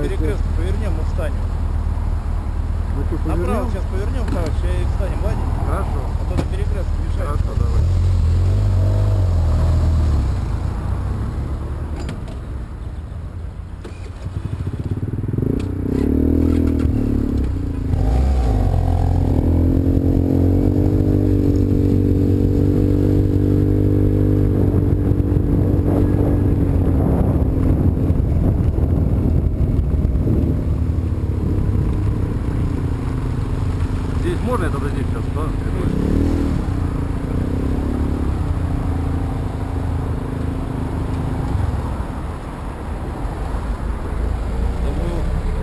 на повернем, мы встанем. Мы что, повернем? Направо сейчас повернем, короче, и встанем, ладно? Хорошо. А то на перекрестке мешает. Хорошо, давай. Здесь можно это здесь сейчас, да?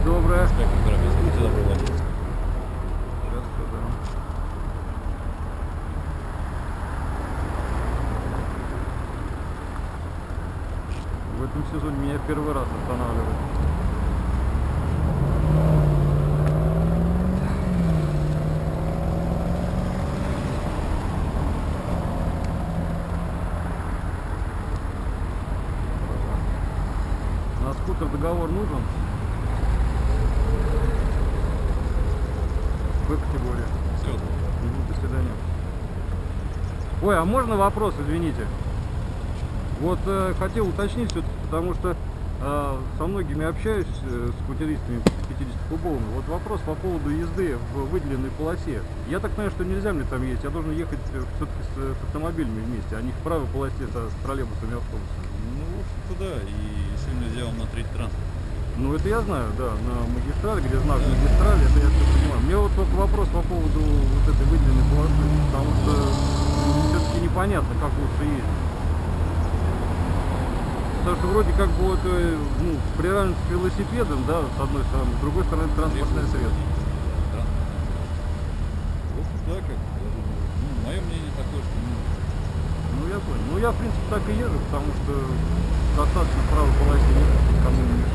Доброе. В этом сезоне меня первый раз останавливают. Скутер договор нужен? В категории. Все. Мгм, До свидания. Ой, а можно вопрос, извините? Вот э, хотел уточнить все потому что э, со многими общаюсь, э, с кутеристами 50-кубовыми. Вот вопрос по поводу езды в выделенной полосе. Я так понимаю, что нельзя мне там ездить, я должен ехать все-таки с, с автомобилями вместе, а не в правой полосе со, с троллейбусами и автобусами. Ну, в общем-то, да. И сильно третий транспорт. Ну это я знаю, да, на магистрали, где знак магистрали, это я все понимаю. Мне вот только вопрос по поводу вот этой выделенной полосы, потому что все-таки непонятно, как лучше ездить. Потому что вроде как бы вот, э, ну, приравнивать к велосипедам, да, с одной стороны, с другой стороны транспортное средство. Транспорт. В общем, да, как я думаю. Ну, мое мнение такое, что ну, Понял. Ну я в принципе так и езжу, потому что достаточно правой полосе ехать, никому не мешает.